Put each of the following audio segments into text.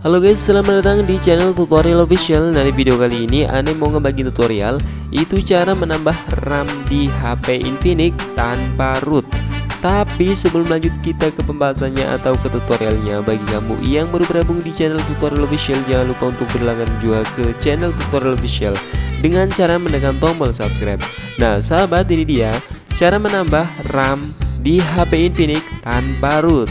Halo guys, selamat datang di channel tutorial official. Nah di video kali ini Ane mau ngebagi tutorial Itu cara menambah RAM di HP Infinix tanpa root. Tapi sebelum lanjut kita ke pembahasannya atau ke tutorialnya. Bagi kamu yang baru bergabung di channel tutorial official Jangan lupa untuk berlangganan juga ke channel tutorial official Dengan cara menekan tombol subscribe. Nah sahabat ini dia Cara menambah RAM di HP Infinix tanpa root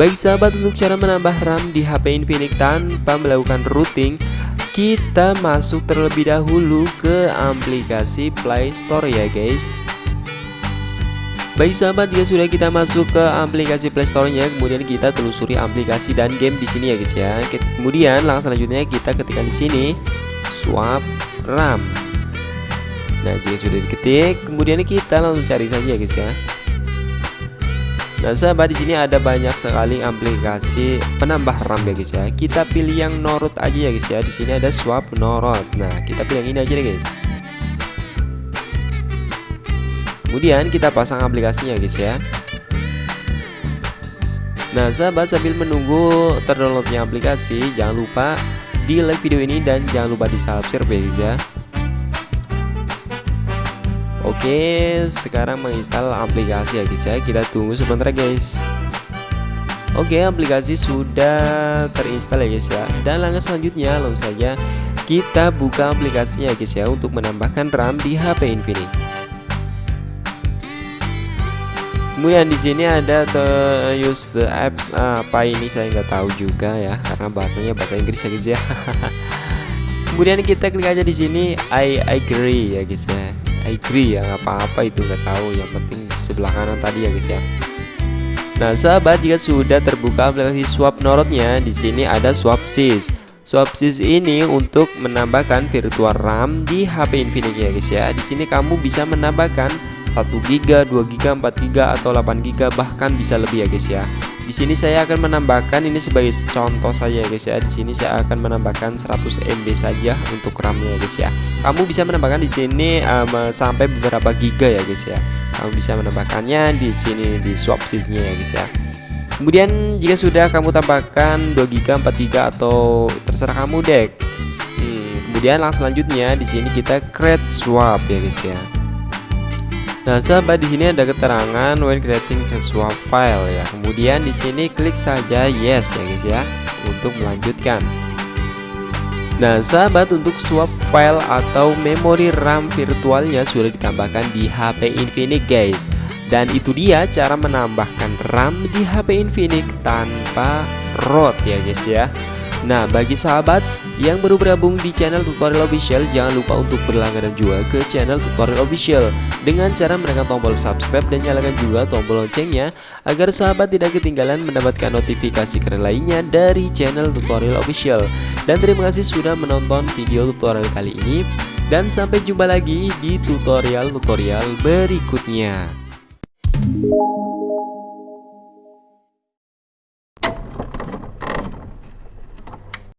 Baik sahabat untuk cara menambah RAM di HP Infinix tanpa melakukan routing Kita masuk terlebih dahulu ke aplikasi Play Store ya guys. Baik sahabat jika sudah kita masuk ke aplikasi Play Store-nya kemudian kita telusuri aplikasi dan game di sini ya guys ya. Kemudian langkah selanjutnya kita ketikkan di sini swap RAM Nah jika sudah diketik kemudian kita langsung cari saja guys ya Nah sahabat di sini ada banyak sekali aplikasi penambah RAM ya guys ya. Kita pilih yang Norot aja ya guys ya. Di sini ada swap Norot. Nah kita pilih yang ini aja deh guys. Kemudian kita pasang aplikasinya guys ya. Nah sahabat sambil menunggu terdownloadnya aplikasi jangan lupa di like video ini dan jangan lupa di subscribe ya guys ya. Oke sekarang menginstal aplikasi ya guys ya. Kita tunggu sebentar guys. Oke aplikasi sudah terinstall ya guys ya. Dan langkah selanjutnya langsung saja kita buka aplikasinya ya guys ya untuk menambahkan RAM di HP Infinix kemudian di sini ada the use the apps apa ini saya nggak tahu juga ya karena bahasanya bahasa Inggris ya guys ya. Kemudian kita klik aja di sini I agree ya guys ya I agree ya apa-apa itu nggak tahu. Yang penting di sebelah kanan tadi ya guys ya. Nah sahabat jika sudah terbuka aplikasi swap norotnya di sini ada swap sys. Swap sys ini untuk menambahkan virtual RAM di HP Infinix ya guys ya. Di sini kamu bisa menambahkan 1 GB, 2 GB, 4 GB atau 8 GB bahkan bisa lebih ya guys ya di sini saya akan menambahkan ini sebagai contoh saja guys ya. Di sini saya akan menambahkan 100 MB saja untuk RAM-nya guys ya. Kamu bisa menambahkan di sini um, sampai beberapa giga ya guys ya. Kamu bisa menambahkannya di sini di swap sysnya ya guys ya. Kemudian jika sudah kamu tambahkan 2 GB, 4 GB atau terserah kamu deh. Hmm, kemudian langsung selanjutnya di sini kita create swap ya guys ya. Nah, sahabat di sini ada keterangan when creating swap file ya. Kemudian di sini klik saja yes ya guys ya untuk melanjutkan. Nah, sahabat untuk swap file atau memori RAM virtualnya sudah ditambahkan di HP Infinix guys. Dan itu dia cara menambahkan RAM di HP Infinix tanpa ROT ya guys ya. Nah bagi sahabat yang baru bergabung di channel tutorial official jangan lupa untuk berlangganan juga ke channel tutorial official. Dengan cara menekan tombol subscribe dan nyalakan juga tombol loncengnya agar sahabat tidak ketinggalan mendapatkan notifikasi keren lainnya dari channel tutorial official. Dan terima kasih sudah menonton video tutorial kali ini dan sampai jumpa lagi di tutorial-tutorial berikutnya